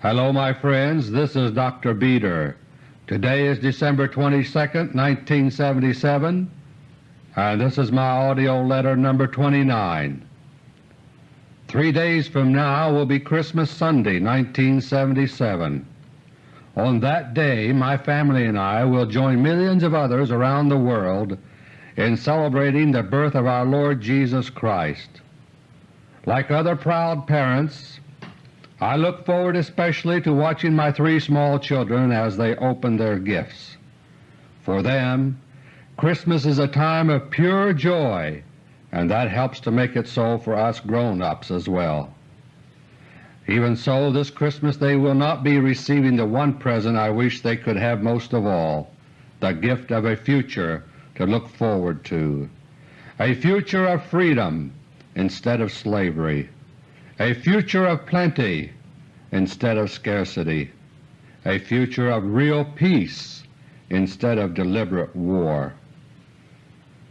Hello my friends, this is Dr. Beter. Today is December 22, 1977, and this is my AUDIO LETTER No. 29. Three days from now will be Christmas Sunday, 1977. On that day my family and I will join millions of others around the world in celebrating the birth of our Lord Jesus Christ. Like other proud parents, I look forward especially to watching my three small children as they open their gifts. For them, Christmas is a time of pure joy, and that helps to make it so for us grown-ups as well. Even so, this Christmas they will not be receiving the one present I wish they could have most of all, the gift of a future to look forward to, a future of freedom instead of slavery, a future of plenty instead of scarcity, a future of real peace instead of deliberate war.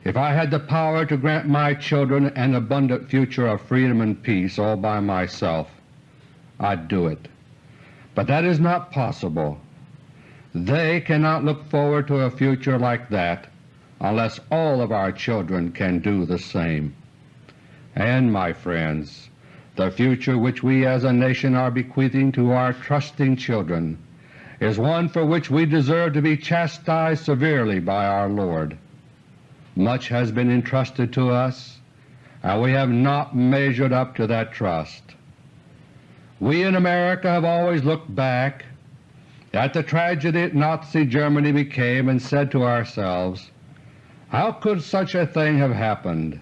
If I had the power to grant my children an abundant future of freedom and peace all by myself, I'd do it. But that is not possible. They cannot look forward to a future like that unless all of our children can do the same. And, my friends, the future which we as a nation are bequeathing to our trusting children is one for which we deserve to be chastised severely by our Lord. Much has been entrusted to us, and we have not measured up to that trust. We in America have always looked back at the tragedy that Nazi Germany became and said to ourselves, how could such a thing have happened?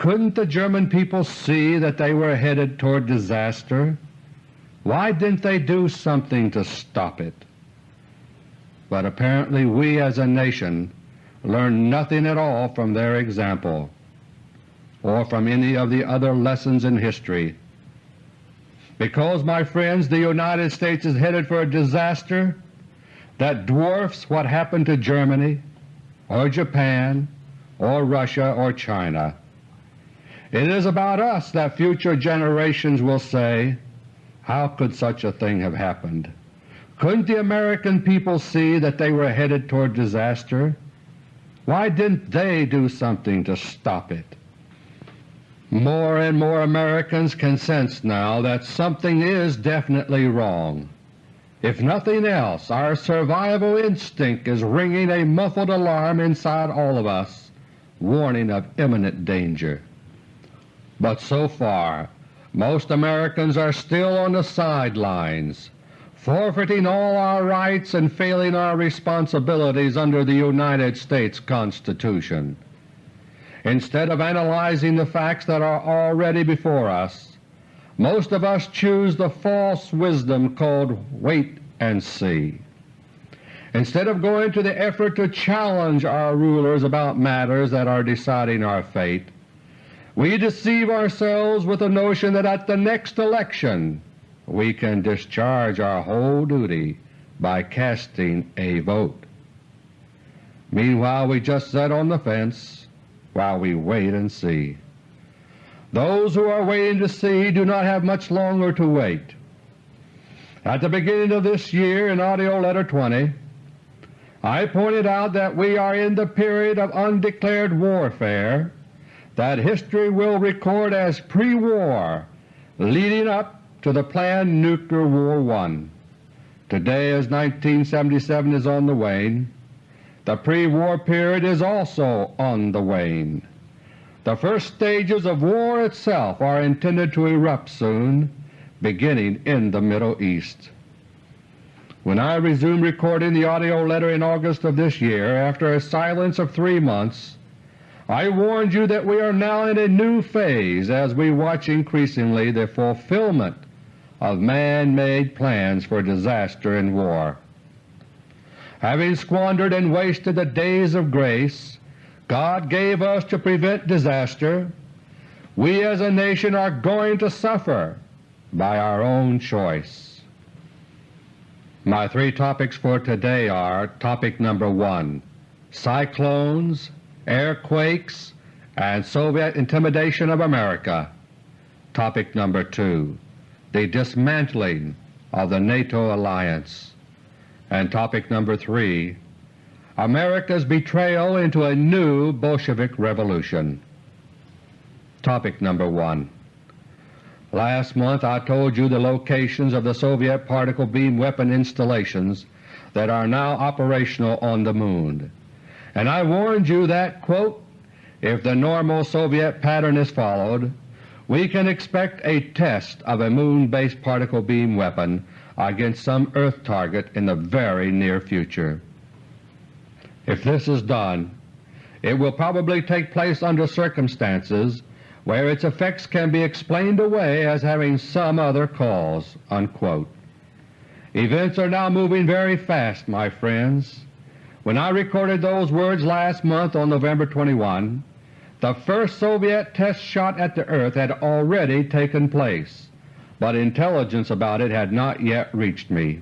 Couldn't the German people see that they were headed toward disaster? Why didn't they do something to stop it? But apparently we as a nation learned nothing at all from their example, or from any of the other lessons in history. Because, my friends, the United States is headed for a disaster that dwarfs what happened to Germany, or Japan, or Russia, or China. It is about us that future generations will say, how could such a thing have happened? Couldn't the American people see that they were headed toward disaster? Why didn't they do something to stop it? More and more Americans can sense now that something is definitely wrong. If nothing else, our survival instinct is ringing a muffled alarm inside all of us, warning of imminent danger. But so far most Americans are still on the sidelines, forfeiting all our rights and failing our responsibilities under the United States Constitution. Instead of analyzing the facts that are already before us, most of us choose the false wisdom called wait and see. Instead of going to the effort to challenge our rulers about matters that are deciding our fate, we deceive ourselves with the notion that at the next election we can discharge our whole duty by casting a vote. Meanwhile we just sit on the fence while we wait and see. Those who are waiting to see do not have much longer to wait. At the beginning of this year in AUDIO LETTER No. 20, I pointed out that we are in the period of undeclared warfare that history will record as pre-war leading up to the planned Nuclear War I. Today as 1977 is on the wane, the pre-war period is also on the wane. The first stages of war itself are intended to erupt soon, beginning in the Middle East. When I resumed recording the AUDIO letter in August of this year after a silence of three months, I warned you that we are now in a new phase as we watch increasingly the fulfillment of man-made plans for disaster and war. Having squandered and wasted the days of grace God gave us to prevent disaster, we as a nation are going to suffer by our own choice. My three topics for today are Topic number 1, Cyclones Airquakes and Soviet Intimidation of America. Topic number 2, The Dismantling of the NATO alliance. And topic number 3, America's betrayal into a new Bolshevik revolution. Topic number 1 Last month I told you the locations of the Soviet particle beam weapon installations that are now operational on the Moon, and I warned you that, quote, if the normal Soviet pattern is followed, we can expect a test of a Moon-based particle beam weapon against some Earth target in the very near future. If this is done, it will probably take place under circumstances where its effects can be explained away as having some other cause." Unquote. Events are now moving very fast, my friends. When I recorded those words last month on November 21, the first Soviet test shot at the earth had already taken place, but intelligence about it had not yet reached me.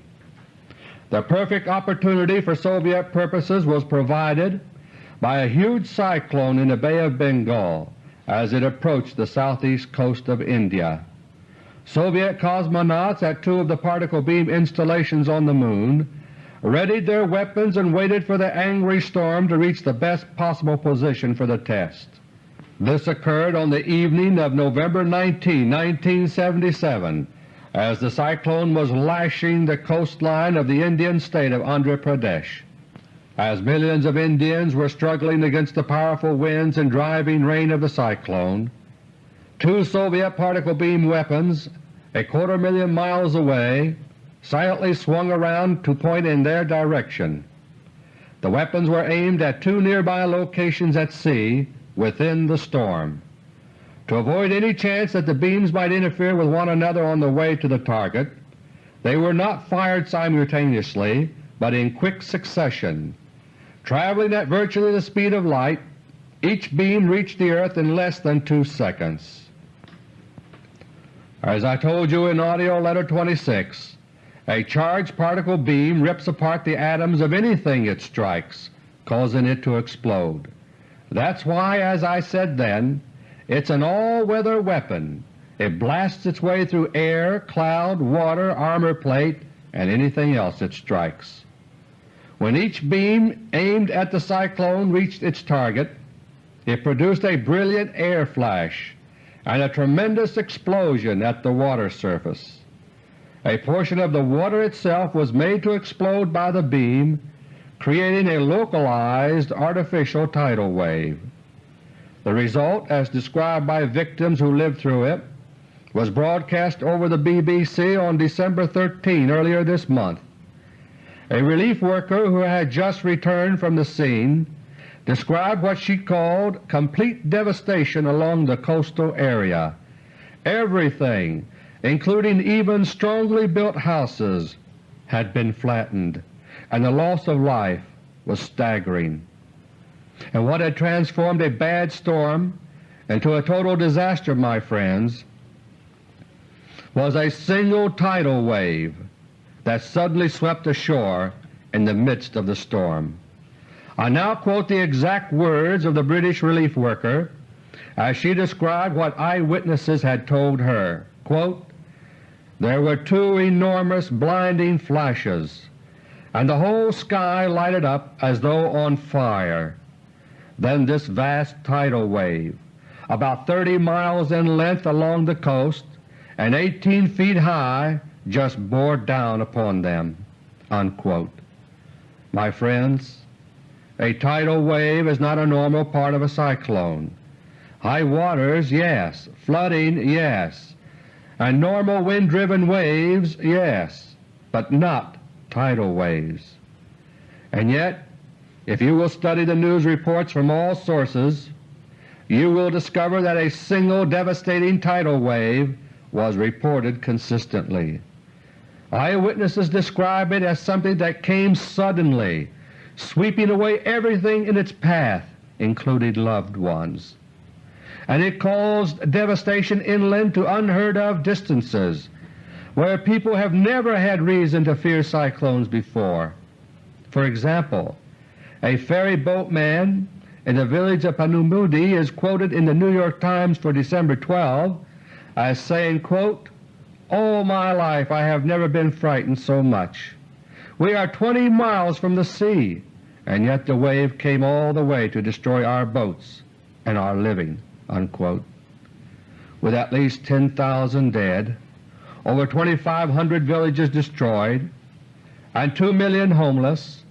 The perfect opportunity for Soviet purposes was provided by a huge cyclone in the Bay of Bengal as it approached the southeast coast of India. Soviet cosmonauts at two of the particle beam installations on the Moon readied their weapons and waited for the angry storm to reach the best possible position for the test. This occurred on the evening of November 19, 1977, as the cyclone was lashing the coastline of the Indian state of Andhra Pradesh. As millions of Indians were struggling against the powerful winds and driving rain of the cyclone, Two Soviet particle beam weapons a quarter million miles away silently swung around to point in their direction. The weapons were aimed at two nearby locations at sea within the storm. To avoid any chance that the beams might interfere with one another on the way to the target, they were not fired simultaneously but in quick succession. Traveling at virtually the speed of light, each beam reached the earth in less than two seconds. As I told you in AUDIO LETTER No. 26, a charged particle beam rips apart the atoms of anything it strikes, causing it to explode. That's why, as I said then, it's an all-weather weapon. It blasts its way through air, cloud, water, armor plate, and anything else it strikes. When each beam aimed at the cyclone reached its target, it produced a brilliant air flash and a tremendous explosion at the water surface. A portion of the water itself was made to explode by the beam, creating a localized artificial tidal wave. The result, as described by victims who lived through it, was broadcast over the BBC on December 13 earlier this month. A relief worker who had just returned from the scene described what she called complete devastation along the coastal area. Everything, including even strongly built houses, had been flattened, and the loss of life was staggering. And what had transformed a bad storm into a total disaster, my friends, was a single tidal wave that suddenly swept ashore in the midst of the storm. I now quote the exact words of the British relief worker as she described what eyewitnesses had told her. Quote, there were two enormous blinding flashes, and the whole sky lighted up as though on fire. Then this vast tidal wave, about 30 miles in length along the coast and 18 feet high, just bore down upon them." Unquote. My friends, a tidal wave is not a normal part of a cyclone. High waters, yes. Flooding, yes. And normal wind-driven waves, yes, but not tidal waves. And yet, if you will study the news reports from all sources, you will discover that a single devastating tidal wave was reported consistently. Eyewitnesses describe it as something that came suddenly sweeping away everything in its path, including loved ones. And it caused devastation inland to unheard-of distances, where people have never had reason to fear cyclones before. For example, a ferry boatman in the village of Panumudi is quoted in the New York Times for December 12 as saying, quote, All my life I have never been frightened so much. We are 20 miles from the sea, and yet the wave came all the way to destroy our boats and our living." Unquote. With at least 10,000 dead, over 2,500 villages destroyed, and 2 million homeless,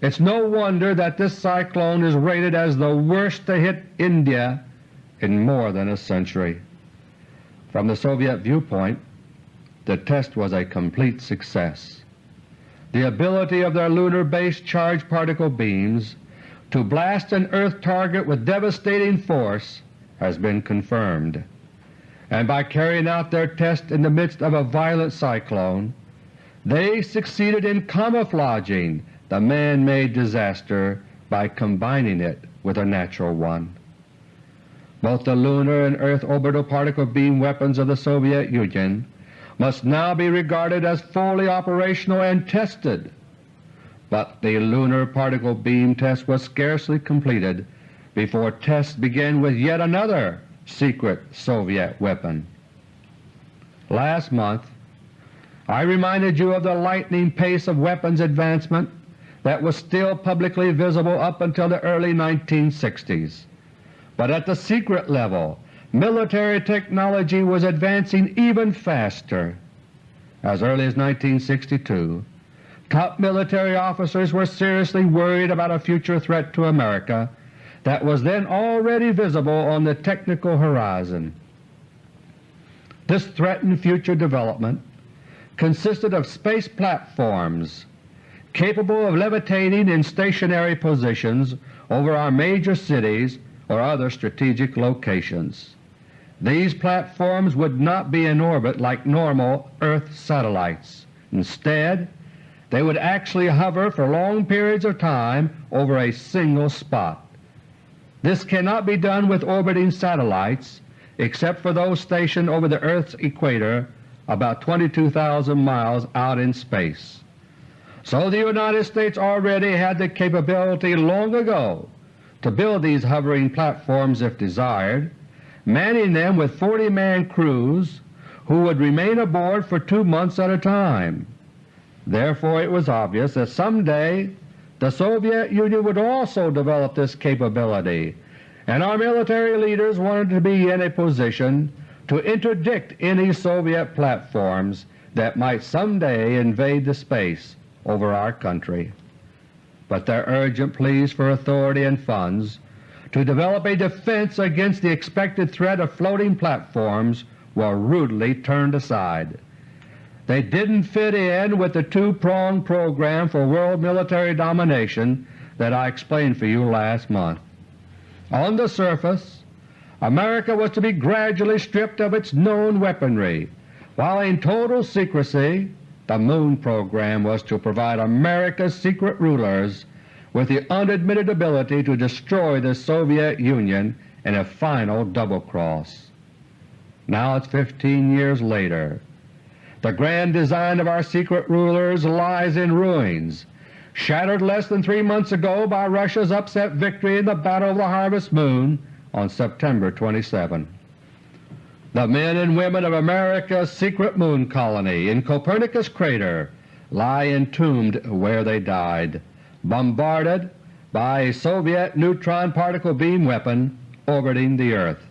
it's no wonder that this cyclone is rated as the worst to hit India in more than a century. From the Soviet viewpoint, the test was a complete success. The ability of their lunar-based charged particle beams to blast an Earth target with devastating force has been confirmed, and by carrying out their test in the midst of a violent cyclone, they succeeded in camouflaging the man-made disaster by combining it with a natural one. Both the lunar and Earth orbital particle beam weapons of the Soviet Union must now be regarded as fully operational and tested, but the lunar particle beam test was scarcely completed before tests began with yet another secret Soviet weapon. Last month I reminded you of the lightning pace of weapons advancement that was still publicly visible up until the early 1960s. But at the secret level military technology was advancing even faster. As early as 1962, top military officers were seriously worried about a future threat to America that was then already visible on the technical horizon. This threatened future development consisted of space platforms capable of levitating in stationary positions over our major cities or other strategic locations. These platforms would not be in orbit like normal Earth satellites. Instead, they would actually hover for long periods of time over a single spot. This cannot be done with orbiting satellites except for those stationed over the Earth's equator about 22,000 miles out in space. So the United States already had the capability long ago to build these hovering platforms if desired, manning them with 40-man crews who would remain aboard for two months at a time. Therefore it was obvious that someday the Soviet Union would also develop this capability, and our military leaders wanted to be in a position to interdict any Soviet platforms that might someday invade the space over our country. But their urgent pleas for authority and funds to develop a defense against the expected threat of floating platforms were rudely turned aside. They didn't fit in with the two-pronged program for world military domination that I explained for you last month. On the surface, America was to be gradually stripped of its known weaponry, while in total secrecy the Moon program was to provide America's secret rulers with the unadmitted ability to destroy the Soviet Union in a final double-cross. Now it's 15 years later. The grand design of our secret rulers lies in ruins, shattered less than three months ago by Russia's upset victory in the Battle of the Harvest Moon on September 27. The men and women of America's secret moon colony in Copernicus crater lie entombed where they died, bombarded by a Soviet neutron particle beam weapon orbiting the Earth.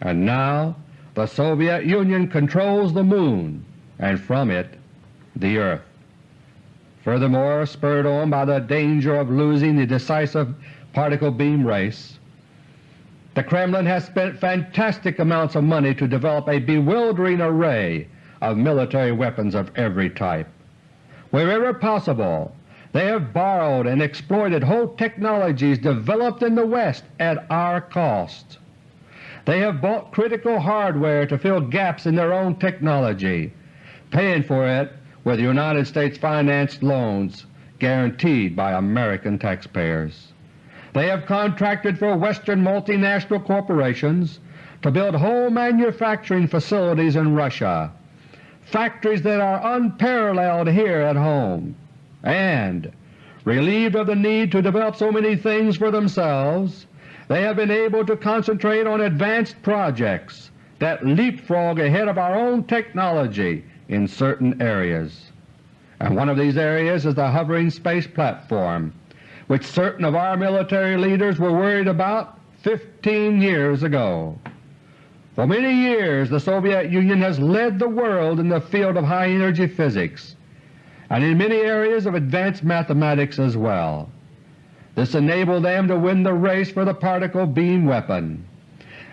And now the Soviet Union controls the Moon and from it the Earth. Furthermore, spurred on by the danger of losing the decisive particle beam race, the Kremlin has spent fantastic amounts of money to develop a bewildering array of military weapons of every type. Wherever possible, they have borrowed and exploited whole technologies developed in the West at our cost. They have bought critical hardware to fill gaps in their own technology, paying for it with United States-financed loans guaranteed by American taxpayers. They have contracted for Western multinational corporations to build whole manufacturing facilities in Russia, factories that are unparalleled here at home, and, relieved of the need to develop so many things for themselves, they have been able to concentrate on advanced projects that leapfrog ahead of our own technology in certain areas. And one of these areas is the hovering space platform, which certain of our military leaders were worried about 15 years ago. For many years the Soviet Union has led the world in the field of high energy physics and in many areas of advanced mathematics as well. This enabled them to win the race for the particle beam weapon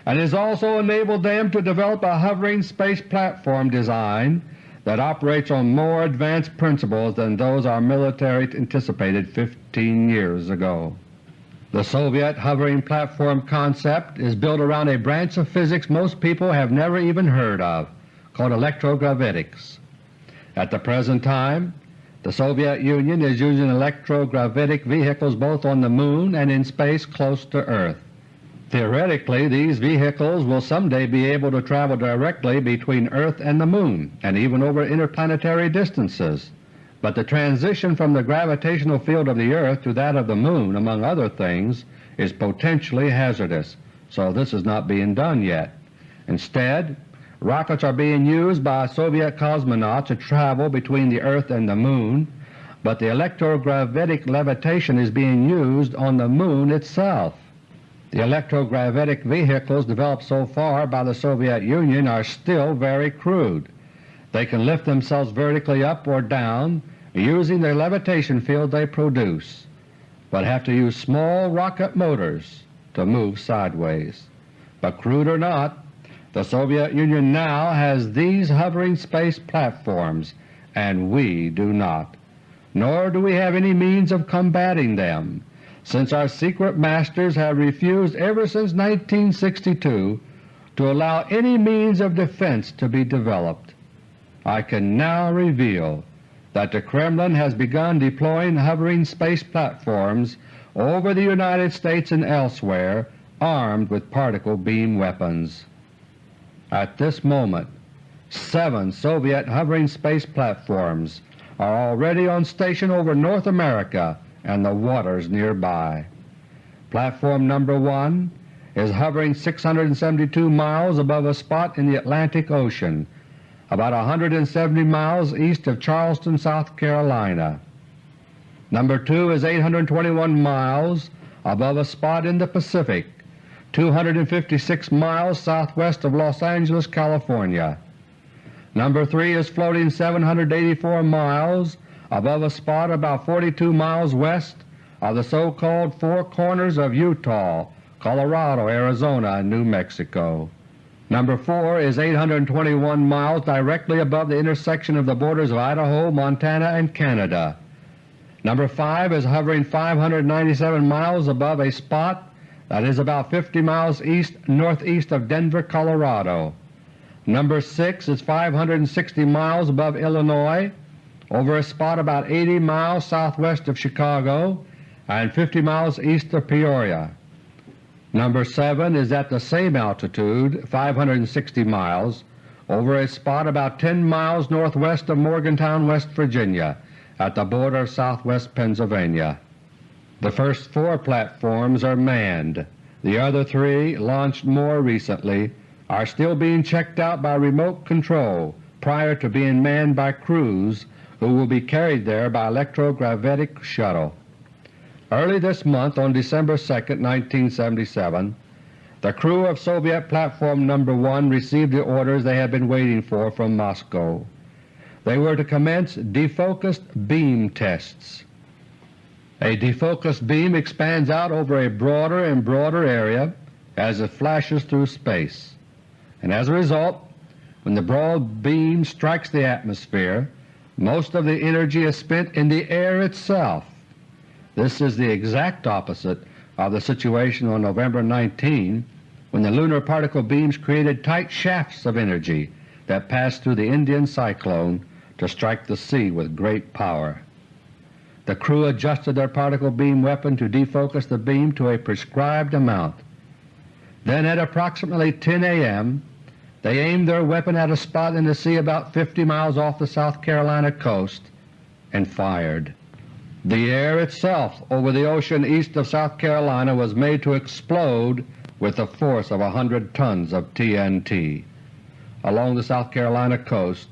and has also enabled them to develop a hovering space platform design that operates on more advanced principles than those our military anticipated 15 years ago. The Soviet hovering platform concept is built around a branch of physics most people have never even heard of, called electrogravitics. At the present time, the Soviet Union is using electrogravitic vehicles both on the Moon and in space close to Earth. Theoretically, these vehicles will someday be able to travel directly between Earth and the Moon and even over interplanetary distances. But the transition from the gravitational field of the Earth to that of the Moon, among other things, is potentially hazardous, so this is not being done yet. Instead, rockets are being used by Soviet cosmonauts to travel between the Earth and the Moon, but the electrogravitic levitation is being used on the Moon itself. The electrogravitic vehicles developed so far by the Soviet Union are still very crude. They can lift themselves vertically up or down using the levitation field they produce, but have to use small rocket motors to move sideways. But crude or not, the Soviet Union now has these hovering space platforms and we do not, nor do we have any means of combating them since our secret masters have refused ever since 1962 to allow any means of defense to be developed. I can now reveal that the Kremlin has begun deploying hovering space platforms over the United States and elsewhere armed with particle beam weapons. At this moment, seven Soviet hovering space platforms are already on station over North America and the waters nearby. Platform number 1 is hovering 672 miles above a spot in the Atlantic Ocean, about 170 miles east of Charleston, South Carolina. Number 2 is 821 miles above a spot in the Pacific, 256 miles southwest of Los Angeles, California. Number 3 is floating 784 miles above a spot about 42 miles west of the so-called Four Corners of Utah, Colorado, Arizona, and New Mexico. Number 4 is 821 miles directly above the intersection of the borders of Idaho, Montana, and Canada. Number 5 is hovering 597 miles above a spot that is about 50 miles east northeast of Denver, Colorado. Number 6 is 560 miles above Illinois over a spot about 80 miles southwest of Chicago and 50 miles east of Peoria. Number 7 is at the same altitude 560 miles over a spot about 10 miles northwest of Morgantown, West Virginia at the border of southwest Pennsylvania. The first four platforms are manned. The other three, launched more recently, are still being checked out by remote control prior to being manned by crews who will be carried there by electrogravitic shuttle. Early this month, on December 2, 1977, the crew of Soviet Platform No. 1 received the orders they had been waiting for from Moscow. They were to commence defocused beam tests. A defocused beam expands out over a broader and broader area as it flashes through space, and as a result, when the broad beam strikes the atmosphere, most of the energy is spent in the air itself. This is the exact opposite of the situation on November 19 when the lunar particle beams created tight shafts of energy that passed through the Indian cyclone to strike the sea with great power. The crew adjusted their particle beam weapon to defocus the beam to a prescribed amount. Then at approximately 10 a.m. They aimed their weapon at a spot in the sea about 50 miles off the South Carolina coast and fired. The air itself over the ocean east of South Carolina was made to explode with the force of a hundred tons of TNT. along the South Carolina coast,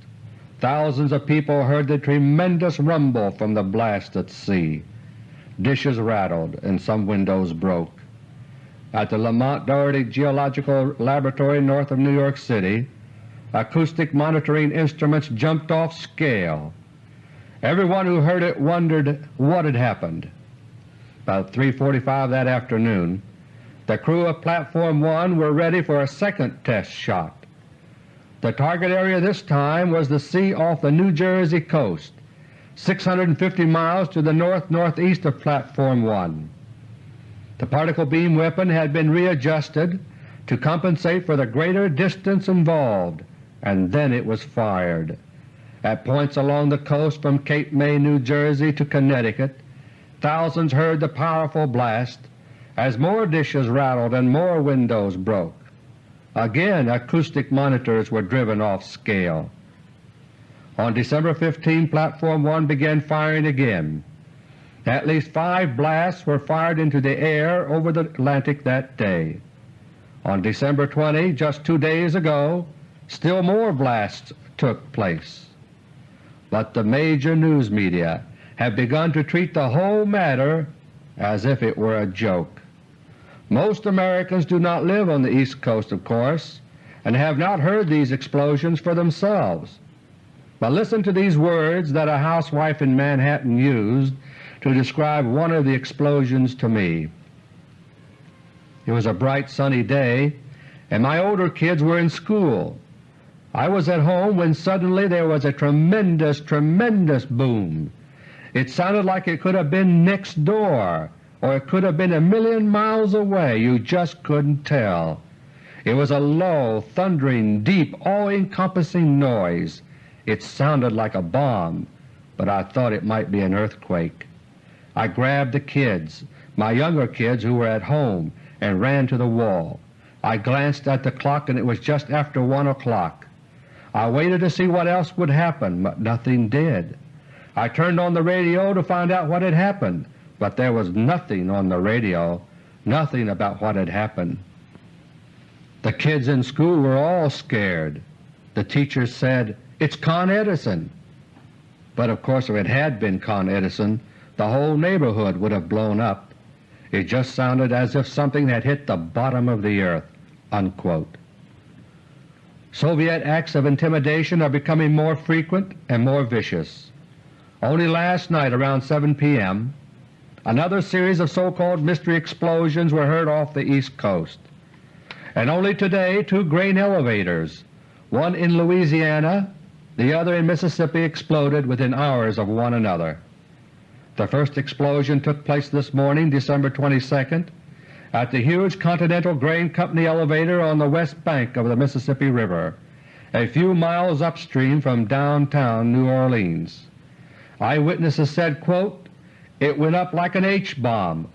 thousands of people heard the tremendous rumble from the blast at sea. Dishes rattled and some windows broke. At the Lamont Doherty Geological Laboratory north of New York City, acoustic monitoring instruments jumped off scale. Everyone who heard it wondered what had happened. About 3.45 that afternoon, the crew of Platform 1 were ready for a second test shot. The target area this time was the sea off the New Jersey coast, 650 miles to the north-northeast of Platform 1. The particle beam weapon had been readjusted to compensate for the greater distance involved, and then it was fired. At points along the coast from Cape May, New Jersey to Connecticut, thousands heard the powerful blast as more dishes rattled and more windows broke. Again acoustic monitors were driven off scale. On December 15 Platform 1 began firing again. At least five blasts were fired into the air over the Atlantic that day. On December 20, just two days ago, still more blasts took place. But the major news media have begun to treat the whole matter as if it were a joke. Most Americans do not live on the East Coast, of course, and have not heard these explosions for themselves. But listen to these words that a housewife in Manhattan used to describe one of the explosions to me. It was a bright sunny day and my older kids were in school. I was at home when suddenly there was a tremendous, tremendous boom. It sounded like it could have been next door or it could have been a million miles away. You just couldn't tell. It was a low, thundering, deep, all-encompassing noise. It sounded like a bomb, but I thought it might be an earthquake. I grabbed the kids, my younger kids who were at home, and ran to the wall. I glanced at the clock and it was just after 1 o'clock. I waited to see what else would happen, but nothing did. I turned on the radio to find out what had happened, but there was nothing on the radio, nothing about what had happened. The kids in school were all scared. The teachers said, it's Con Edison. But of course if it had been Con Edison, the whole neighborhood would have blown up. It just sounded as if something had hit the bottom of the earth." Unquote. Soviet acts of intimidation are becoming more frequent and more vicious. Only last night around 7 p.m. another series of so-called mystery explosions were heard off the East Coast. And only today two grain elevators, one in Louisiana, the other in Mississippi exploded within hours of one another. The first explosion took place this morning, December 22, at the huge Continental Grain Company elevator on the west bank of the Mississippi River, a few miles upstream from downtown New Orleans. Eyewitnesses said, quote, it went up like an H-bomb."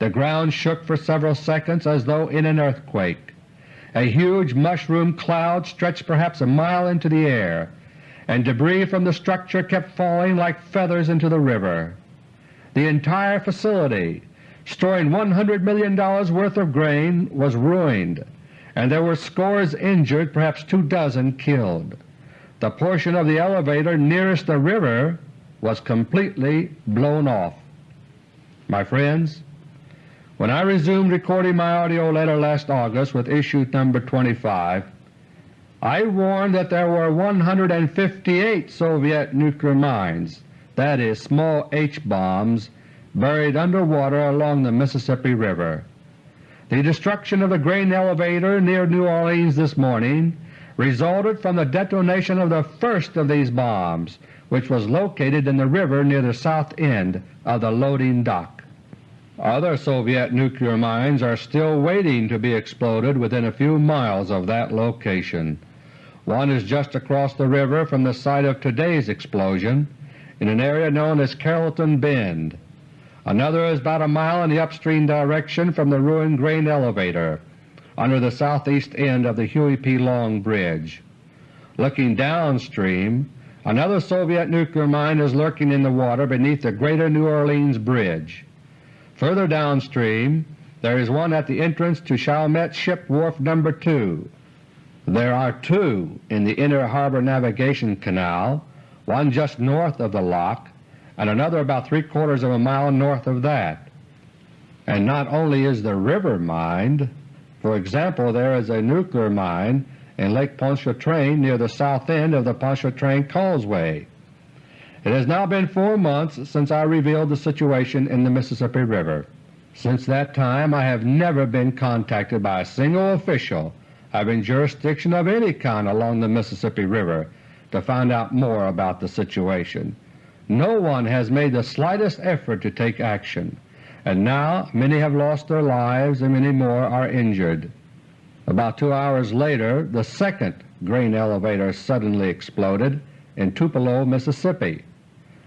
The ground shook for several seconds as though in an earthquake. A huge mushroom cloud stretched perhaps a mile into the air, and debris from the structure kept falling like feathers into the river. The entire facility, storing $100 million worth of grain, was ruined, and there were scores injured, perhaps two dozen killed. The portion of the elevator nearest the river was completely blown off. My friends, when I resumed recording my AUDIO letter last August with issue number 25, I warned that there were 158 Soviet nuclear mines, that is, small H-bombs, buried underwater along the Mississippi River. The destruction of the grain elevator near New Orleans this morning resulted from the detonation of the first of these bombs, which was located in the river near the south end of the loading dock. Other Soviet nuclear mines are still waiting to be exploded within a few miles of that location. One is just across the river from the site of today's explosion in an area known as Carrollton Bend. Another is about a mile in the upstream direction from the ruined grain elevator under the southeast end of the Huey P. Long Bridge. Looking downstream, another Soviet nuclear mine is lurking in the water beneath the Greater New Orleans Bridge. Further downstream there is one at the entrance to Chalmette Ship Wharf No. 2. There are two in the Inner Harbor Navigation Canal, one just north of the lock and another about three quarters of a mile north of that. And not only is the river mined, for example there is a nuclear mine in Lake Pontchartrain near the south end of the Pontchartrain Causeway. It has now been four months since I revealed the situation in the Mississippi River. Since that time I have never been contacted by a single official having jurisdiction of any kind along the Mississippi River to find out more about the situation. No one has made the slightest effort to take action, and now many have lost their lives and many more are injured. About two hours later the second grain elevator suddenly exploded in Tupelo, Mississippi.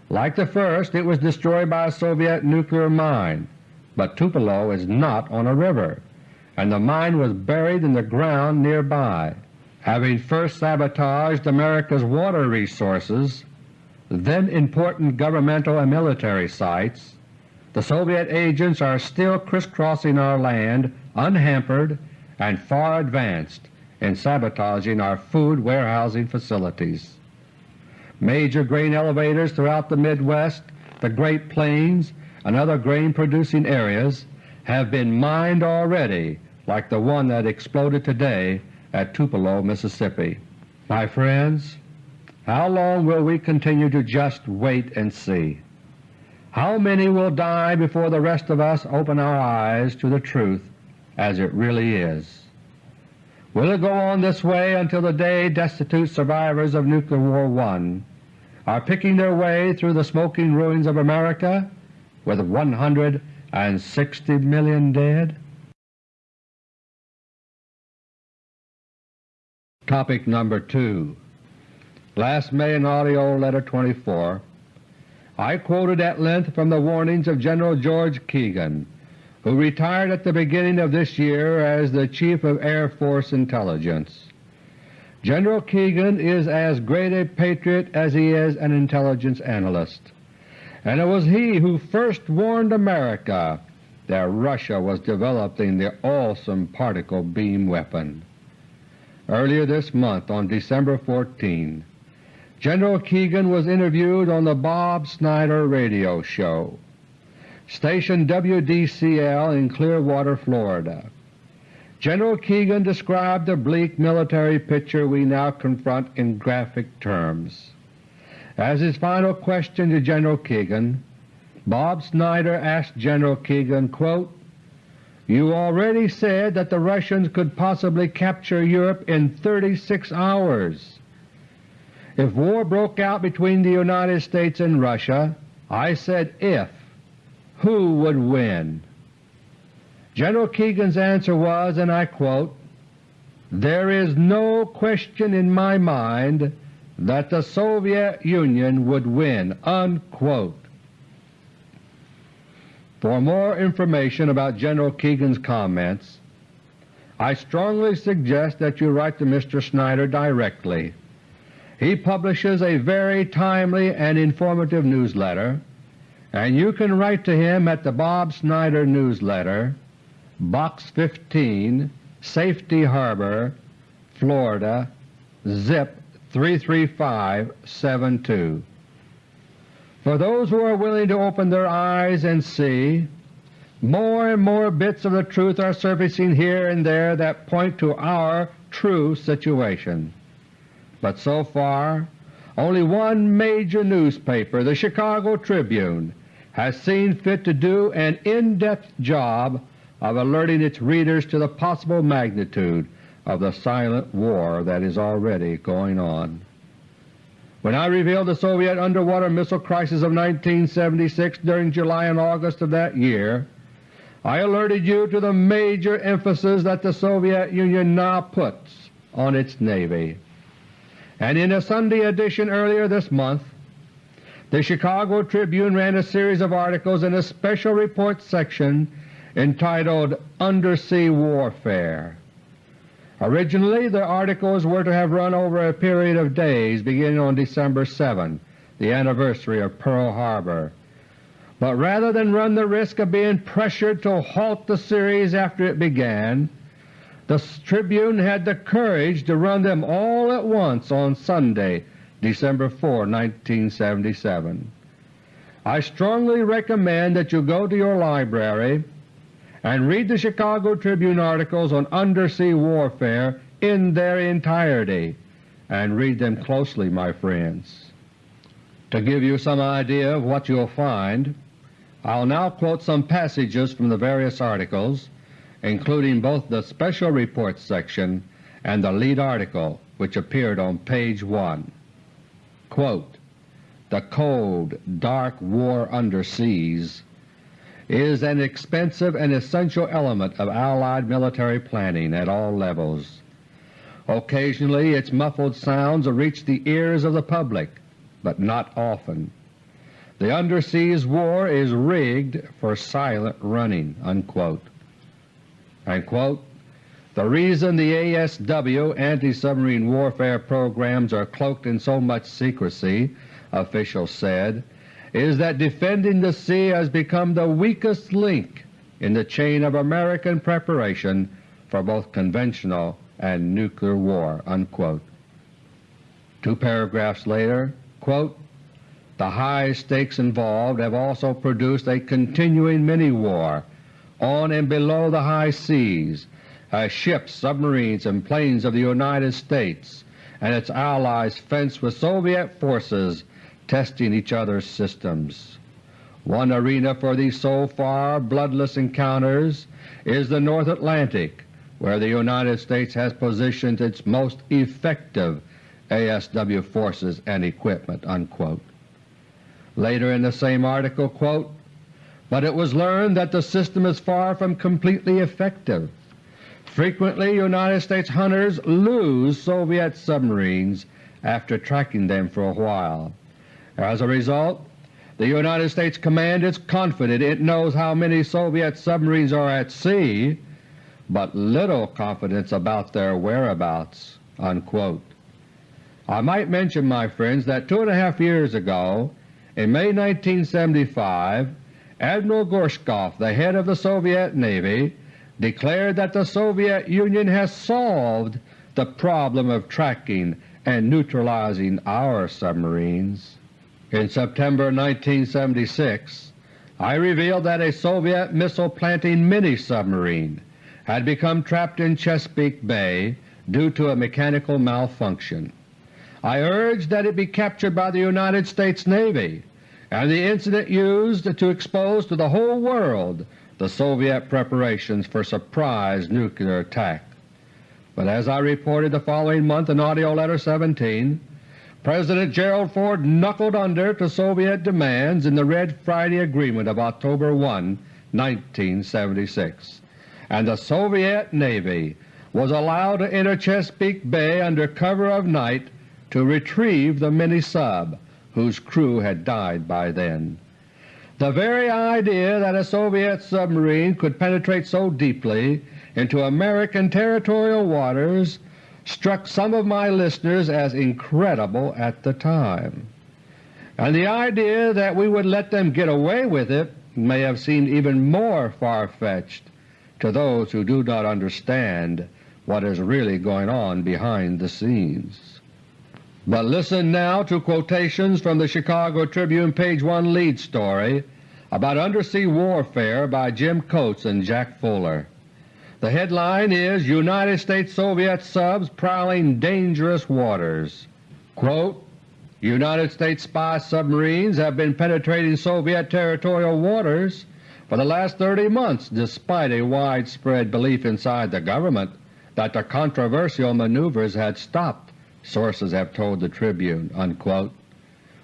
Like the first, it was destroyed by a Soviet nuclear mine, but Tupelo is not on a river, and the mine was buried in the ground nearby. Having first sabotaged America's water resources, then important governmental and military sites, the Soviet agents are still crisscrossing our land unhampered and far advanced in sabotaging our food warehousing facilities. Major grain elevators throughout the Midwest, the Great Plains, and other grain-producing areas have been mined already like the one that exploded today at Tupelo, Mississippi. My friends, how long will we continue to just wait and see? How many will die before the rest of us open our eyes to the truth as it really is? Will it go on this way until the day destitute survivors of Nuclear War I are picking their way through the smoking ruins of America with 160 million dead? Topic number 2 Last May in AUDIO LETTER No. 24 I quoted at length from the warnings of General George Keegan, who retired at the beginning of this year as the Chief of Air Force Intelligence. General Keegan is as great a patriot as he is an intelligence analyst, and it was he who first warned America that Russia was developing the awesome particle beam weapon. Earlier this month, on December 14, General Keegan was interviewed on the Bob Snyder radio show, station WDCL in Clearwater, Florida. General Keegan described the bleak military picture we now confront in graphic terms. As his final question to General Keegan, Bob Snyder asked General Keegan, quote, you already said that the Russians could possibly capture Europe in 36 hours. If war broke out between the United States and Russia, I said if, who would win? General Keegan's answer was, and I quote, There is no question in my mind that the Soviet Union would win." Unquote. For more information about General Keegan's comments, I strongly suggest that you write to Mr. Snyder directly. He publishes a very timely and informative newsletter, and you can write to him at the Bob Snyder Newsletter, Box 15, Safety Harbor, Florida, zip 33572. For those who are willing to open their eyes and see, more and more bits of the truth are surfacing here and there that point to our true situation but so far only one major newspaper, the Chicago Tribune, has seen fit to do an in-depth job of alerting its readers to the possible magnitude of the silent war that is already going on. When I revealed the Soviet underwater missile crisis of 1976 during July and August of that year, I alerted you to the major emphasis that the Soviet Union now puts on its Navy and in a Sunday edition earlier this month, the Chicago Tribune ran a series of articles in a special report section entitled Undersea Warfare. Originally the articles were to have run over a period of days beginning on December 7, the anniversary of Pearl Harbor, but rather than run the risk of being pressured to halt the series after it began, the Tribune had the courage to run them all at once on Sunday, December 4, 1977. I strongly recommend that you go to your library and read the Chicago Tribune articles on undersea warfare in their entirety, and read them closely, my friends. To give you some idea of what you'll find, I'll now quote some passages from the various articles, including both the Special Reports section and the lead article which appeared on page 1. Quote, the cold, dark war underseas is an expensive and essential element of Allied military planning at all levels. Occasionally its muffled sounds reach the ears of the public, but not often. The underseas war is rigged for silent running." Unquote. The reason the ASW anti-submarine warfare programs are cloaked in so much secrecy, officials said, is that defending the sea has become the weakest link in the chain of American preparation for both conventional and nuclear war." Unquote. Two paragraphs later, quote, the high stakes involved have also produced a continuing mini-war on and below the high seas as ships, submarines, and planes of the United States and its allies fence with Soviet forces testing each other's systems. One arena for these so far bloodless encounters is the North Atlantic, where the United States has positioned its most effective ASW forces and equipment." Unquote. Later in the same article, quote, but it was learned that the system is far from completely effective. Frequently United States hunters lose Soviet submarines after tracking them for a while. As a result, the United States command is confident it knows how many Soviet submarines are at sea, but little confidence about their whereabouts." Unquote. I might mention, my friends, that two and a half years ago, in May 1975, Admiral Gorshkov, the head of the Soviet Navy, declared that the Soviet Union has solved the problem of tracking and neutralizing our submarines. In September 1976, I revealed that a Soviet missile-planting mini-submarine had become trapped in Chesapeake Bay due to a mechanical malfunction. I urged that it be captured by the United States Navy and the incident used to expose to the whole world the Soviet preparations for surprise nuclear attack. But as I reported the following month in AUDIO LETTER No. 17, President Gerald Ford knuckled under to Soviet demands in the Red Friday Agreement of October 1, 1976, and the Soviet Navy was allowed to enter Chesapeake Bay under cover of night to retrieve the mini-sub, whose crew had died by then. The very idea that a Soviet submarine could penetrate so deeply into American territorial waters struck some of my listeners as incredible at the time, and the idea that we would let them get away with it may have seemed even more far-fetched to those who do not understand what is really going on behind the scenes. But listen now to quotations from the Chicago Tribune page 1 lead story about undersea warfare by Jim Coates and Jack Fuller. The headline is United States-Soviet subs prowling dangerous waters. Quote, United States spy submarines have been penetrating Soviet territorial waters for the last 30 months despite a widespread belief inside the government that the controversial maneuvers had stopped sources have told the Tribune." Unquote.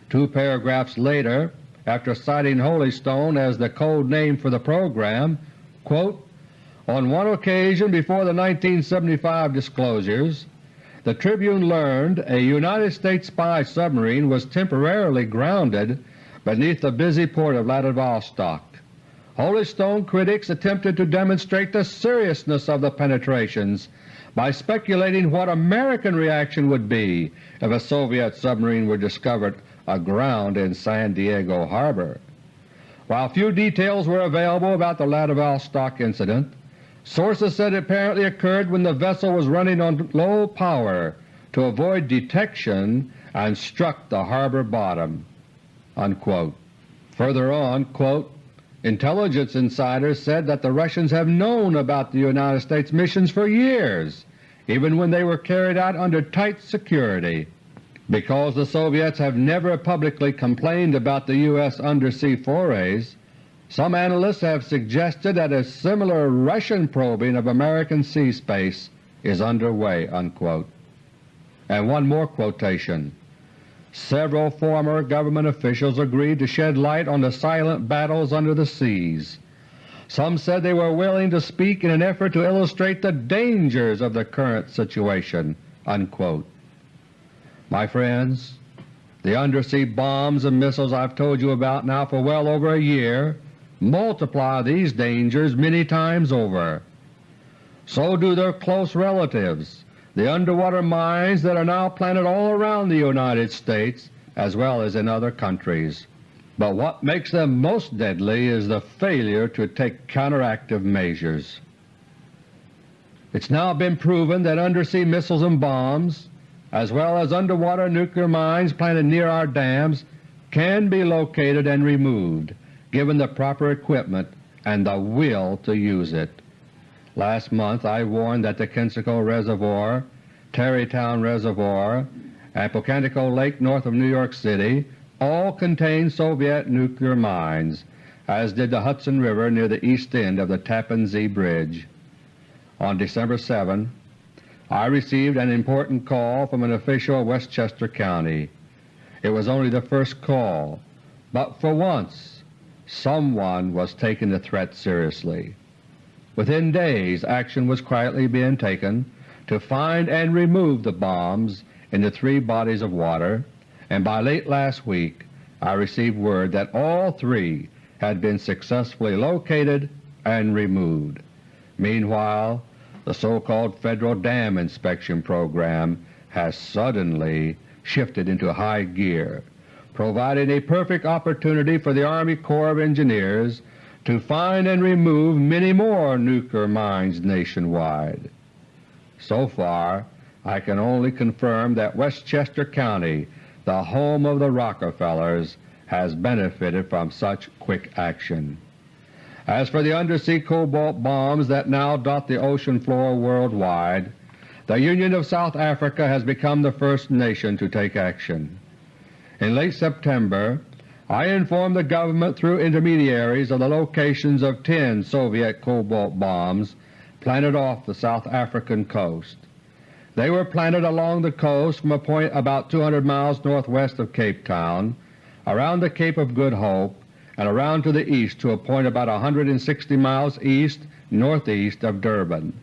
Two paragraphs later, after citing Holystone as the code name for the program, quote, on one occasion before the 1975 disclosures, the Tribune learned a United States spy submarine was temporarily grounded beneath the busy port of Vladivostok. Holystone critics attempted to demonstrate the seriousness of the penetrations by speculating what American reaction would be if a Soviet submarine were discovered aground in San Diego Harbor. While few details were available about the Vladivostok incident, Sources said it apparently occurred when the vessel was running on low power to avoid detection and struck the harbor bottom." Unquote. Further on, quote, Intelligence insiders said that the Russians have known about the United States missions for years, even when they were carried out under tight security. Because the Soviets have never publicly complained about the U.S. undersea forays, some analysts have suggested that a similar Russian probing of American sea space is underway." Unquote. And one more quotation. Several former government officials agreed to shed light on the silent battles under the seas. Some said they were willing to speak in an effort to illustrate the dangers of the current situation." Unquote. My friends, the undersea bombs and missiles I've told you about now for well over a year multiply these dangers many times over. So do their close relatives, the underwater mines that are now planted all around the United States as well as in other countries. But what makes them most deadly is the failure to take counteractive measures. It's now been proven that undersea missiles and bombs, as well as underwater nuclear mines planted near our dams, can be located and removed given the proper equipment and the will to use it. Last month I warned that the Kensico Reservoir, Tarrytown Reservoir, and Pocantico Lake north of New York City all contain Soviet nuclear mines, as did the Hudson River near the east end of the Tappan Zee Bridge. On December 7 I received an important call from an official of Westchester County. It was only the first call, but for once someone was taking the threat seriously. Within days action was quietly being taken to find and remove the bombs in the three bodies of water, and by late last week I received word that all three had been successfully located and removed. Meanwhile the so-called Federal Dam Inspection Program has suddenly shifted into high gear, providing a perfect opportunity for the Army Corps of Engineers to find and remove many more nuclear mines nationwide. So far I can only confirm that Westchester County, the home of the Rockefellers, has benefited from such quick action. As for the undersea cobalt bombs that now dot the ocean floor worldwide, the Union of South Africa has become the first nation to take action. In late September I informed the government through intermediaries of the locations of ten Soviet cobalt bombs planted off the South African coast. They were planted along the coast from a point about 200 miles northwest of Cape Town, around the Cape of Good Hope, and around to the east to a point about 160 miles east-northeast of Durban.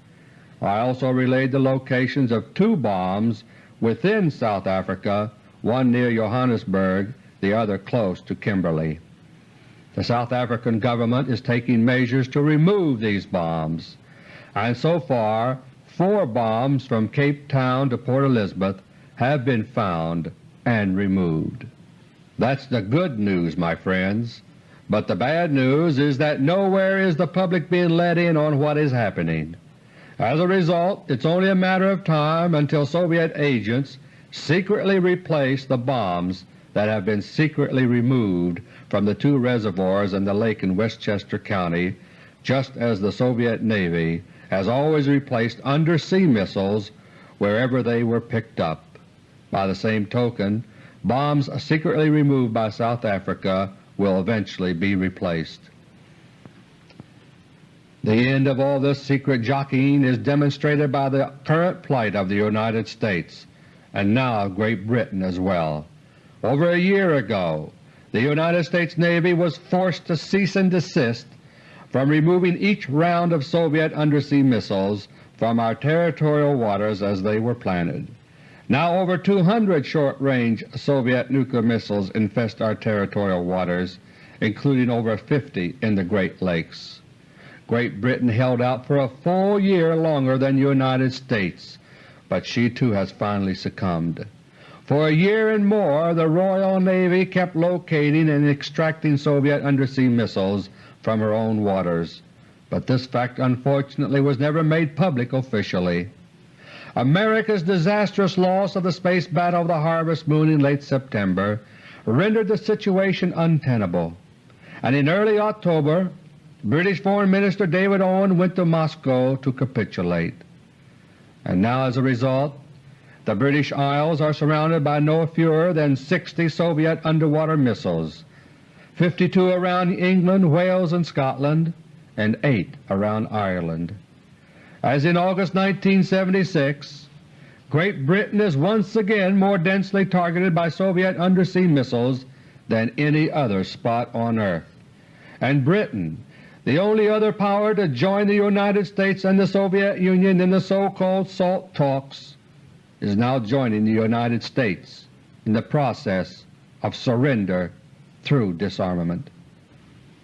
I also relayed the locations of two bombs within South Africa one near Johannesburg, the other close to Kimberley. The South African government is taking measures to remove these bombs, and so far four bombs from Cape Town to Port Elizabeth have been found and removed. That's the good news, my friends, but the bad news is that nowhere is the public being let in on what is happening. As a result, it's only a matter of time until Soviet agents secretly replace the bombs that have been secretly removed from the two reservoirs in the lake in Westchester County, just as the Soviet Navy has always replaced undersea missiles wherever they were picked up. By the same token, bombs secretly removed by South Africa will eventually be replaced. The end of all this secret jockeying is demonstrated by the current plight of the United States and now Great Britain as well. Over a year ago the United States Navy was forced to cease and desist from removing each round of Soviet undersea missiles from our territorial waters as they were planted. Now over 200 short-range Soviet nuclear missiles infest our territorial waters, including over 50 in the Great Lakes. Great Britain held out for a full year longer than the United States but she too has finally succumbed. For a year and more the Royal Navy kept locating and extracting Soviet undersea missiles from her own waters. but this fact unfortunately was never made public officially. America's disastrous loss of the space battle of the Harvest Moon in late September rendered the situation untenable, and in early October British Foreign Minister David Owen went to Moscow to capitulate. And now as a result the British Isles are surrounded by no fewer than 60 Soviet underwater missiles, 52 around England, Wales, and Scotland, and 8 around Ireland. As in August 1976, Great Britain is once again more densely targeted by Soviet undersea missiles than any other spot on earth, and Britain, the only other power to join the United States and the Soviet Union in the so-called SALT talks, is now joining the United States in the process of surrender through disarmament.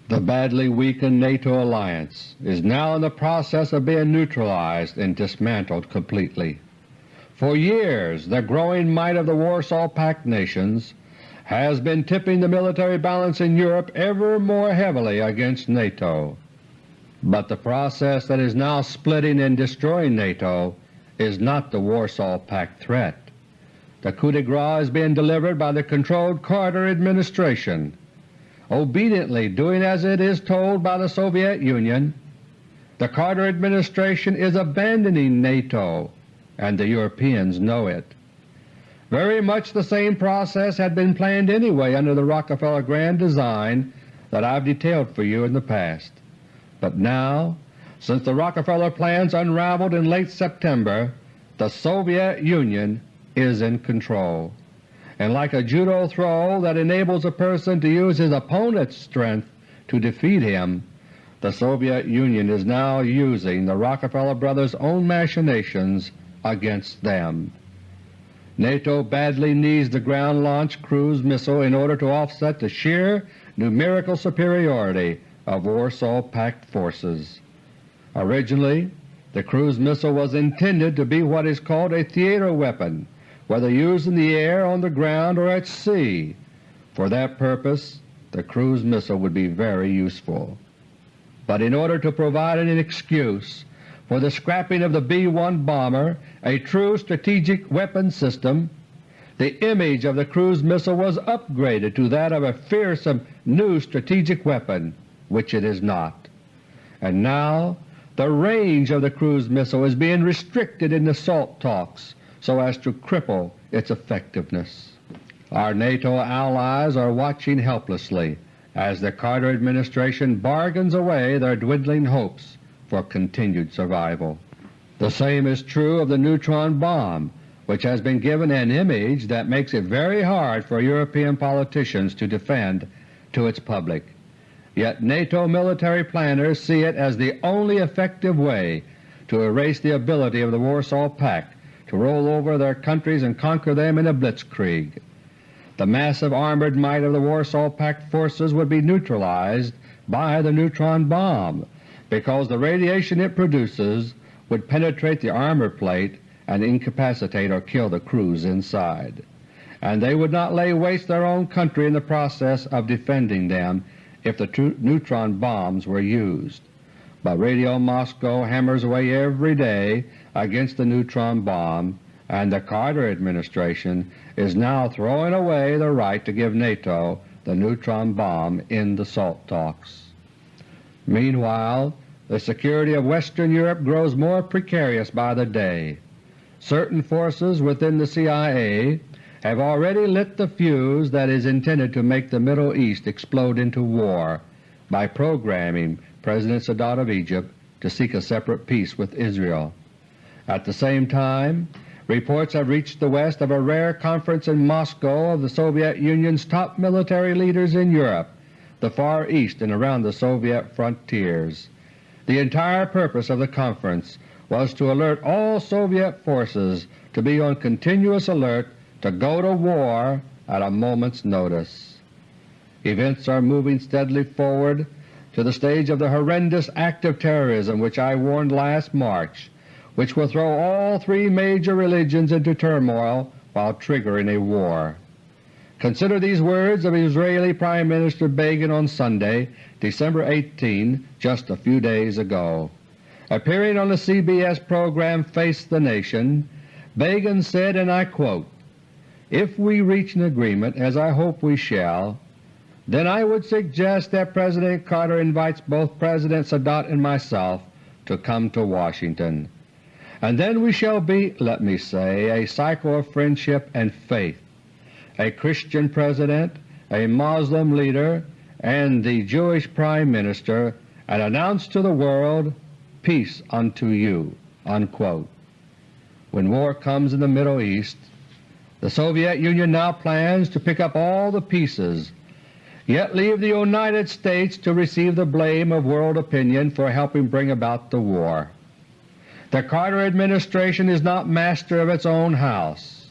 The badly weakened NATO alliance is now in the process of being neutralized and dismantled completely. For years the growing might of the Warsaw Pact nations has been tipping the military balance in Europe ever more heavily against NATO. But the process that is now splitting and destroying NATO is not the Warsaw Pact threat. The coup de grace is being delivered by the controlled Carter administration, obediently doing as it is told by the Soviet Union. The Carter administration is abandoning NATO, and the Europeans know it. Very much the same process had been planned anyway under the Rockefeller Grand Design that I have detailed for you in the past. But now since the Rockefeller plans unraveled in late September, the Soviet Union is in control, and like a judo throw that enables a person to use his opponent's strength to defeat him, the Soviet Union is now using the Rockefeller brothers' own machinations against them. NATO badly needs the ground-launched cruise missile in order to offset the sheer numerical superiority of Warsaw Pact forces. Originally the cruise missile was intended to be what is called a theater weapon, whether used in the air, on the ground, or at sea. For that purpose the cruise missile would be very useful. But in order to provide an excuse for the scrapping of the B-1 bomber, a true strategic weapon system, the image of the cruise missile was upgraded to that of a fearsome new strategic weapon, which it is not. And now the range of the cruise missile is being restricted in the SALT talks so as to cripple its effectiveness. Our NATO allies are watching helplessly as the Carter administration bargains away their dwindling hopes for continued survival. The same is true of the neutron bomb, which has been given an image that makes it very hard for European politicians to defend to its public. Yet NATO military planners see it as the only effective way to erase the ability of the Warsaw Pact to roll over their countries and conquer them in a blitzkrieg. The massive armored might of the Warsaw Pact forces would be neutralized by the neutron bomb because the radiation it produces would penetrate the armor plate and incapacitate or kill the crews inside, and they would not lay waste their own country in the process of defending them if the neutron bombs were used. But Radio Moscow hammers away every day against the neutron bomb, and the Carter administration is now throwing away the right to give NATO the neutron bomb in the SALT talks. Meanwhile, the security of Western Europe grows more precarious by the day. Certain forces within the CIA have already lit the fuse that is intended to make the Middle East explode into war by programming President Sadat of Egypt to seek a separate peace with Israel. At the same time, reports have reached the West of a rare conference in Moscow of the Soviet Union's top military leaders in Europe, the Far East and around the Soviet frontiers. The entire purpose of the conference was to alert all Soviet forces to be on continuous alert to go to war at a moment's notice. Events are moving steadily forward to the stage of the horrendous act of terrorism which I warned last March, which will throw all three major religions into turmoil while triggering a war. Consider these words of Israeli Prime Minister Begin on Sunday, December 18, just a few days ago. Appearing on the CBS program Face the Nation, Begin said, and I quote, If we reach an agreement, as I hope we shall, then I would suggest that President Carter invites both President Sadat and myself to come to Washington, and then we shall be, let me say, a cycle of friendship and faith a Christian President, a Moslem leader, and the Jewish Prime Minister, and announce to the world, Peace unto you." Unquote. When war comes in the Middle East, the Soviet Union now plans to pick up all the pieces, yet leave the United States to receive the blame of world opinion for helping bring about the war. The Carter administration is not master of its own house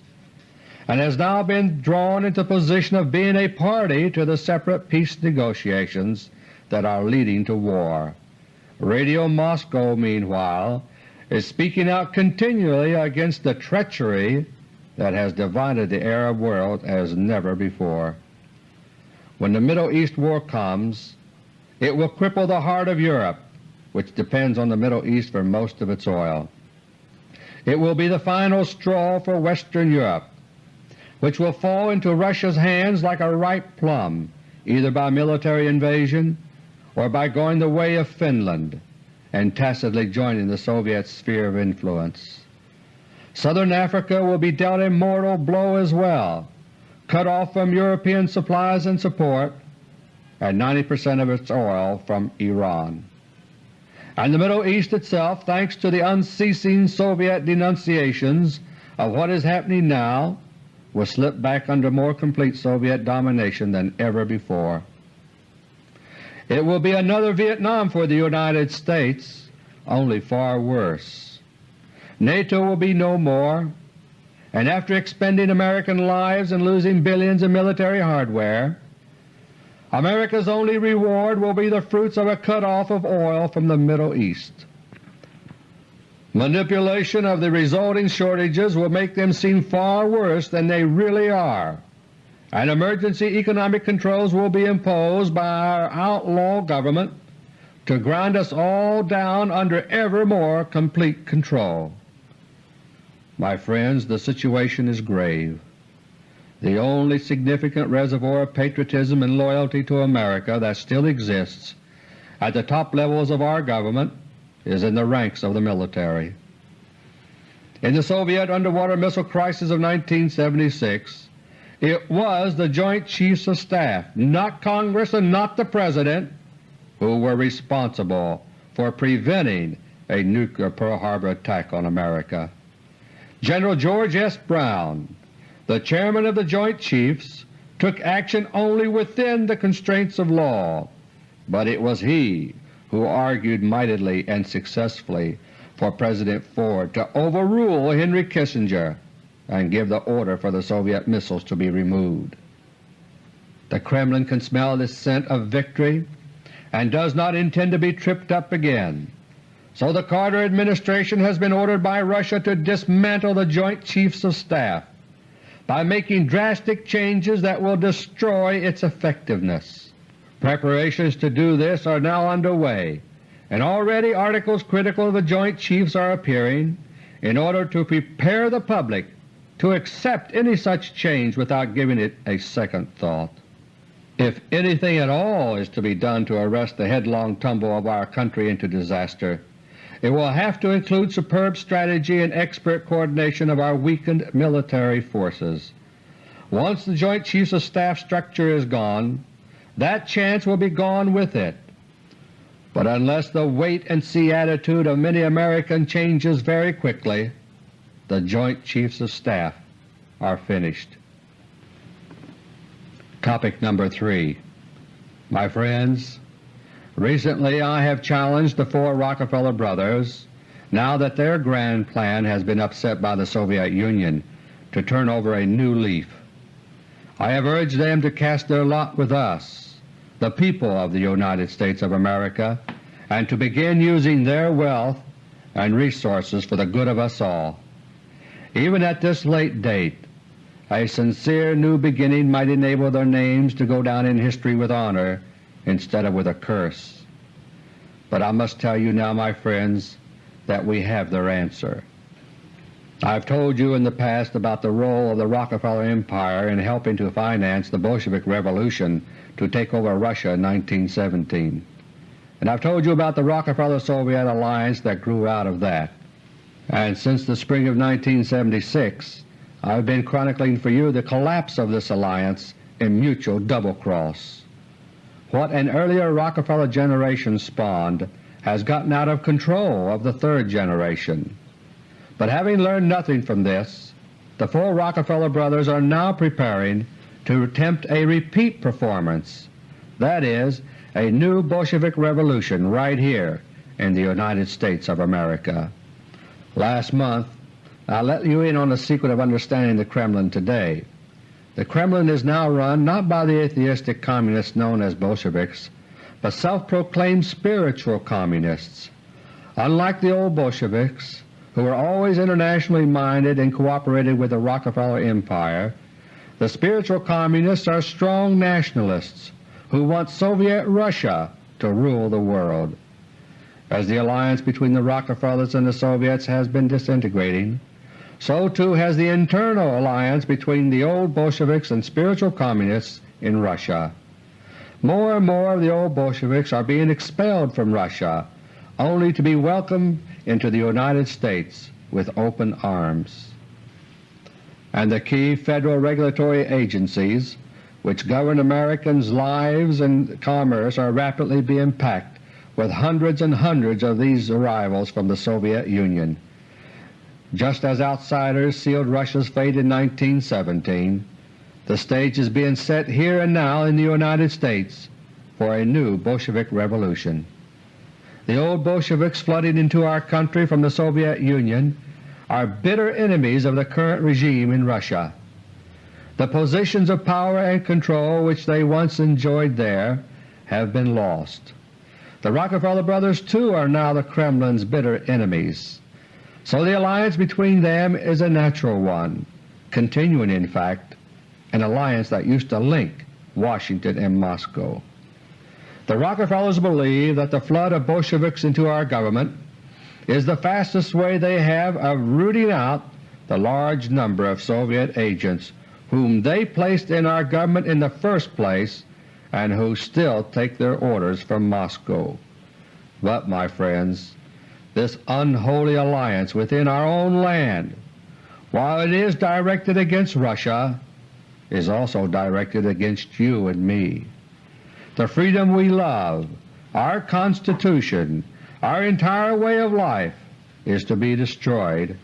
and has now been drawn into position of being a party to the separate peace negotiations that are leading to war. Radio Moscow, meanwhile, is speaking out continually against the treachery that has divided the Arab world as never before. When the Middle East war comes, it will cripple the heart of Europe, which depends on the Middle East for most of its oil. It will be the final straw for Western Europe, which will fall into Russia's hands like a ripe plum, either by military invasion or by going the way of Finland and tacitly joining the Soviet sphere of influence. Southern Africa will be dealt a mortal blow as well, cut off from European supplies and support, and 90 percent of its oil from Iran. And the Middle East itself, thanks to the unceasing Soviet denunciations of what is happening now, will slip back under more complete Soviet domination than ever before. It will be another Vietnam for the United States, only far worse. NATO will be no more, and after expending American lives and losing billions in military hardware, America's only reward will be the fruits of a cut-off of oil from the Middle East. Manipulation of the resulting shortages will make them seem far worse than they really are, and emergency economic controls will be imposed by our outlaw government to grind us all down under ever more complete control. My friends, the situation is grave. The only significant reservoir of patriotism and loyalty to America that still exists at the top levels of our government is in the ranks of the military. In the Soviet underwater missile crisis of 1976, it was the Joint Chiefs of Staff, not Congress and not the President, who were responsible for preventing a nuclear Pearl Harbor attack on America. General George S. Brown, the Chairman of the Joint Chiefs, took action only within the constraints of law, but it was he who argued mightily and successfully for President Ford to overrule Henry Kissinger and give the order for the Soviet missiles to be removed. The Kremlin can smell the scent of victory and does not intend to be tripped up again. So the Carter administration has been ordered by Russia to dismantle the Joint Chiefs of Staff by making drastic changes that will destroy its effectiveness. Preparations to do this are now underway, and already articles critical of the Joint Chiefs are appearing in order to prepare the public to accept any such change without giving it a second thought. If anything at all is to be done to arrest the headlong tumble of our country into disaster, it will have to include superb strategy and expert coordination of our weakened military forces. Once the Joint Chiefs of Staff structure is gone, that chance will be gone with it. But unless the wait-and-see attitude of many Americans changes very quickly, the Joint Chiefs of Staff are finished. Topic number 3 My friends, recently I have challenged the four Rockefeller brothers, now that their grand plan has been upset by the Soviet Union, to turn over a new leaf. I have urged them to cast their lot with us, the people of the United States of America, and to begin using their wealth and resources for the good of us all. Even at this late date, a sincere new beginning might enable their names to go down in history with honor instead of with a curse. But I must tell you now, my friends, that we have their answer. I've told you in the past about the role of the Rockefeller Empire in helping to finance the Bolshevik Revolution to take over Russia in 1917. And I've told you about the Rockefeller-Soviet alliance that grew out of that. And since the spring of 1976 I've been chronicling for you the collapse of this alliance in mutual double-cross. What an earlier Rockefeller generation spawned has gotten out of control of the third generation. But having learned nothing from this, the four Rockefeller brothers are now preparing to attempt a repeat performance, that is, a new Bolshevik revolution right here in the United States of America. Last month I let you in on the secret of understanding the Kremlin today. The Kremlin is now run not by the atheistic Communists known as Bolsheviks, but self-proclaimed spiritual Communists. Unlike the old Bolsheviks, who were always internationally minded and cooperated with the Rockefeller Empire, the spiritual Communists are strong nationalists who want Soviet Russia to rule the world. As the alliance between the Rockefellers and the Soviets has been disintegrating, so too has the internal alliance between the old Bolsheviks and spiritual Communists in Russia. More and more of the old Bolsheviks are being expelled from Russia, only to be welcomed into the United States with open arms. And the key Federal regulatory agencies which govern Americans' lives and commerce are rapidly being packed with hundreds and hundreds of these arrivals from the Soviet Union. Just as outsiders sealed Russia's fate in 1917, the stage is being set here and now in the United States for a new Bolshevik revolution. The old Bolsheviks flooding into our country from the Soviet Union are bitter enemies of the current regime in Russia. The positions of power and control which they once enjoyed there have been lost. The Rockefeller brothers too are now the Kremlin's bitter enemies. So the alliance between them is a natural one, continuing in fact an alliance that used to link Washington and Moscow. The Rockefellers believe that the flood of Bolsheviks into our government is the fastest way they have of rooting out the large number of Soviet agents whom they placed in our government in the first place and who still take their orders from Moscow. But, my friends, this unholy alliance within our own land, while it is directed against Russia, is also directed against you and me. The freedom we love, our Constitution, our entire way of life is to be destroyed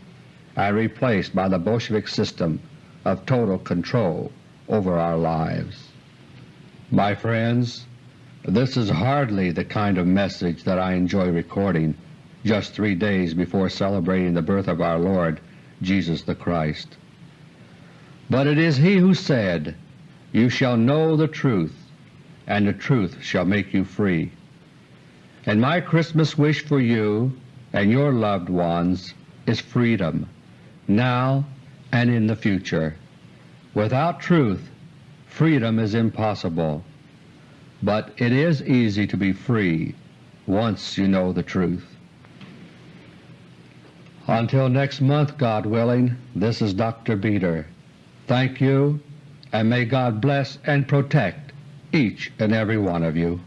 and replaced by the Bolshevik system of total control over our lives. My friends, this is hardly the kind of message that I enjoy recording just three days before celebrating the birth of our Lord Jesus the Christ. But it is He who said, You shall know the truth, and the truth shall make you free. And my Christmas wish for you and your loved ones is freedom, now and in the future. Without truth, freedom is impossible, but it is easy to be free once you know the truth. Until next month, God willing, this is Dr. Beter. Thank you, and may God bless and protect each and every one of you.